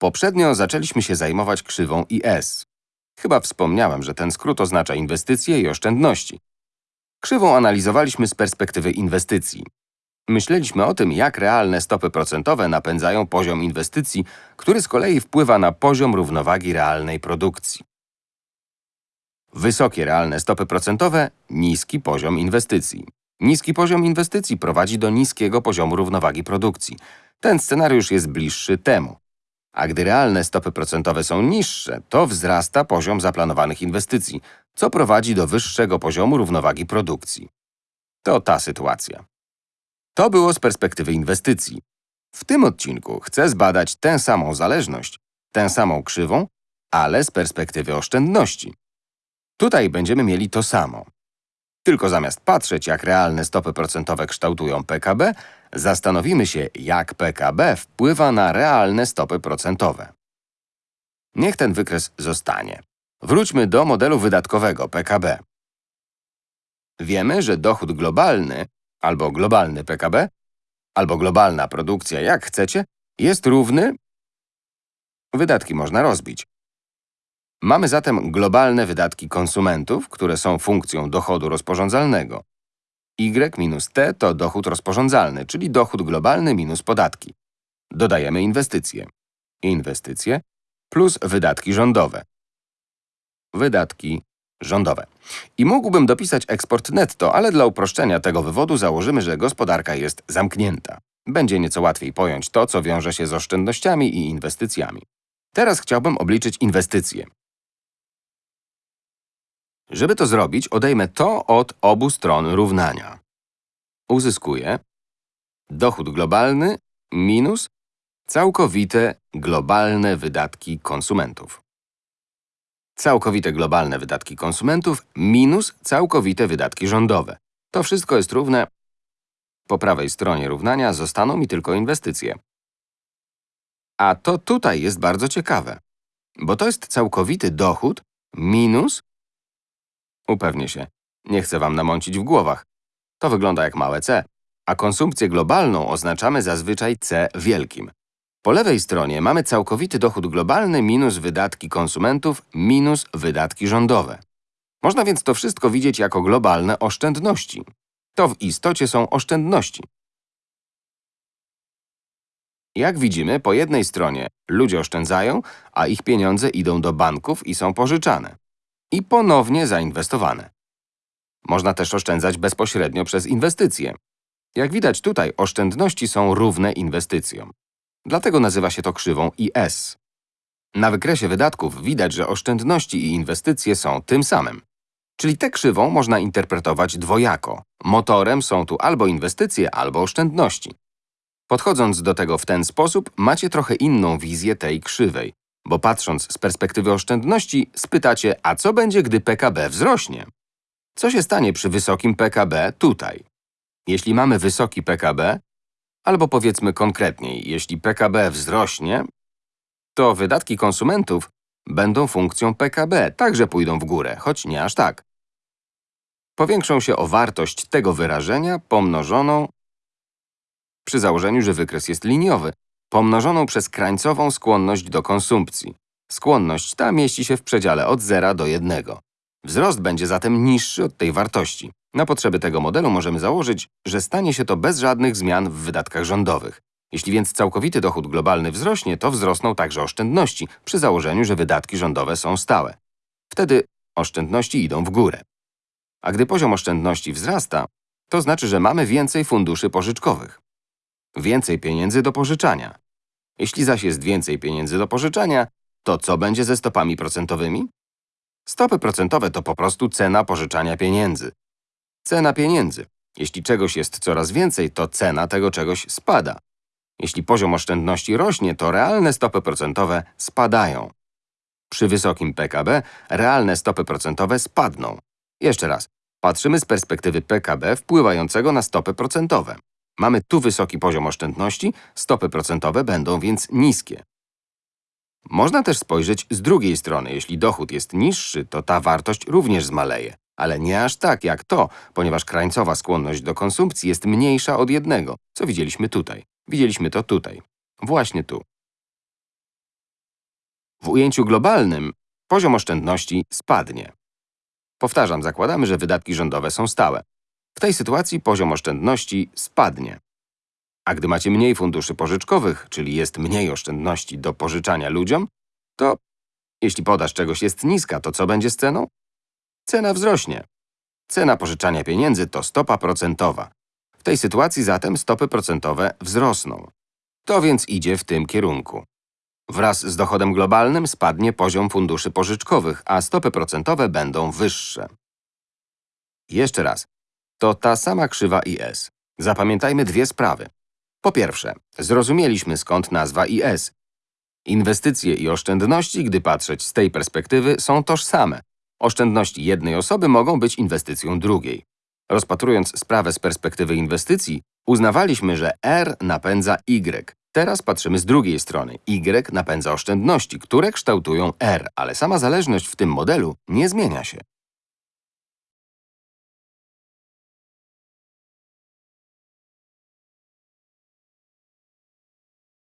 Poprzednio zaczęliśmy się zajmować krzywą IS. Chyba wspomniałem, że ten skrót oznacza inwestycje i oszczędności. Krzywą analizowaliśmy z perspektywy inwestycji. Myśleliśmy o tym, jak realne stopy procentowe napędzają poziom inwestycji, który z kolei wpływa na poziom równowagi realnej produkcji. Wysokie realne stopy procentowe – niski poziom inwestycji. Niski poziom inwestycji prowadzi do niskiego poziomu równowagi produkcji. Ten scenariusz jest bliższy temu. A gdy realne stopy procentowe są niższe, to wzrasta poziom zaplanowanych inwestycji, co prowadzi do wyższego poziomu równowagi produkcji. To ta sytuacja. To było z perspektywy inwestycji. W tym odcinku chcę zbadać tę samą zależność, tę samą krzywą, ale z perspektywy oszczędności. Tutaj będziemy mieli to samo. Tylko zamiast patrzeć, jak realne stopy procentowe kształtują PKB, zastanowimy się, jak PKB wpływa na realne stopy procentowe. Niech ten wykres zostanie. Wróćmy do modelu wydatkowego PKB. Wiemy, że dochód globalny, albo globalny PKB, albo globalna produkcja, jak chcecie, jest równy… Wydatki można rozbić. Mamy zatem globalne wydatki konsumentów, które są funkcją dochodu rozporządzalnego. Y minus T to dochód rozporządzalny, czyli dochód globalny minus podatki. Dodajemy inwestycje. Inwestycje plus wydatki rządowe. Wydatki rządowe. I mógłbym dopisać eksport netto, ale dla uproszczenia tego wywodu założymy, że gospodarka jest zamknięta. Będzie nieco łatwiej pojąć to, co wiąże się z oszczędnościami i inwestycjami. Teraz chciałbym obliczyć inwestycje. Żeby to zrobić, odejmę to od obu stron równania. Uzyskuję dochód globalny minus całkowite globalne wydatki konsumentów. Całkowite globalne wydatki konsumentów minus całkowite wydatki rządowe. To wszystko jest równe… Po prawej stronie równania zostaną mi tylko inwestycje. A to tutaj jest bardzo ciekawe, bo to jest całkowity dochód minus Upewnię się. Nie chcę wam namącić w głowach. To wygląda jak małe c, a konsumpcję globalną oznaczamy zazwyczaj c wielkim. Po lewej stronie mamy całkowity dochód globalny minus wydatki konsumentów minus wydatki rządowe. Można więc to wszystko widzieć jako globalne oszczędności. To w istocie są oszczędności. Jak widzimy, po jednej stronie ludzie oszczędzają, a ich pieniądze idą do banków i są pożyczane i ponownie zainwestowane. Można też oszczędzać bezpośrednio przez inwestycje. Jak widać tutaj, oszczędności są równe inwestycjom. Dlatego nazywa się to krzywą IS. Na wykresie wydatków widać, że oszczędności i inwestycje są tym samym. Czyli tę krzywą można interpretować dwojako. Motorem są tu albo inwestycje, albo oszczędności. Podchodząc do tego w ten sposób, macie trochę inną wizję tej krzywej. Bo patrząc z perspektywy oszczędności, spytacie, a co będzie, gdy PKB wzrośnie? Co się stanie przy wysokim PKB tutaj? Jeśli mamy wysoki PKB, albo powiedzmy konkretniej, jeśli PKB wzrośnie, to wydatki konsumentów będą funkcją PKB, także pójdą w górę, choć nie aż tak. Powiększą się o wartość tego wyrażenia pomnożoną przy założeniu, że wykres jest liniowy, pomnożoną przez krańcową skłonność do konsumpcji. Skłonność ta mieści się w przedziale od 0 do 1. Wzrost będzie zatem niższy od tej wartości. Na potrzeby tego modelu możemy założyć, że stanie się to bez żadnych zmian w wydatkach rządowych. Jeśli więc całkowity dochód globalny wzrośnie, to wzrosną także oszczędności, przy założeniu, że wydatki rządowe są stałe. Wtedy oszczędności idą w górę. A gdy poziom oszczędności wzrasta, to znaczy, że mamy więcej funduszy pożyczkowych. Więcej pieniędzy do pożyczania. Jeśli zaś jest więcej pieniędzy do pożyczania, to co będzie ze stopami procentowymi? Stopy procentowe to po prostu cena pożyczania pieniędzy. Cena pieniędzy. Jeśli czegoś jest coraz więcej, to cena tego czegoś spada. Jeśli poziom oszczędności rośnie, to realne stopy procentowe spadają. Przy wysokim PKB realne stopy procentowe spadną. Jeszcze raz, patrzymy z perspektywy PKB wpływającego na stopy procentowe. Mamy tu wysoki poziom oszczędności, stopy procentowe będą więc niskie. Można też spojrzeć z drugiej strony. Jeśli dochód jest niższy, to ta wartość również zmaleje. Ale nie aż tak jak to, ponieważ krańcowa skłonność do konsumpcji jest mniejsza od jednego, co widzieliśmy tutaj. Widzieliśmy to tutaj. Właśnie tu. W ujęciu globalnym poziom oszczędności spadnie. Powtarzam, zakładamy, że wydatki rządowe są stałe. W tej sytuacji poziom oszczędności spadnie. A gdy macie mniej funduszy pożyczkowych, czyli jest mniej oszczędności do pożyczania ludziom, to jeśli podaż czegoś jest niska, to co będzie z ceną? Cena wzrośnie. Cena pożyczania pieniędzy to stopa procentowa. W tej sytuacji zatem stopy procentowe wzrosną. To więc idzie w tym kierunku. Wraz z dochodem globalnym spadnie poziom funduszy pożyczkowych, a stopy procentowe będą wyższe. Jeszcze raz. To ta sama krzywa IS. Zapamiętajmy dwie sprawy. Po pierwsze, zrozumieliśmy skąd nazwa IS. Inwestycje i oszczędności, gdy patrzeć z tej perspektywy, są tożsame. Oszczędności jednej osoby mogą być inwestycją drugiej. Rozpatrując sprawę z perspektywy inwestycji, uznawaliśmy, że R napędza Y. Teraz patrzymy z drugiej strony. Y napędza oszczędności, które kształtują R, ale sama zależność w tym modelu nie zmienia się.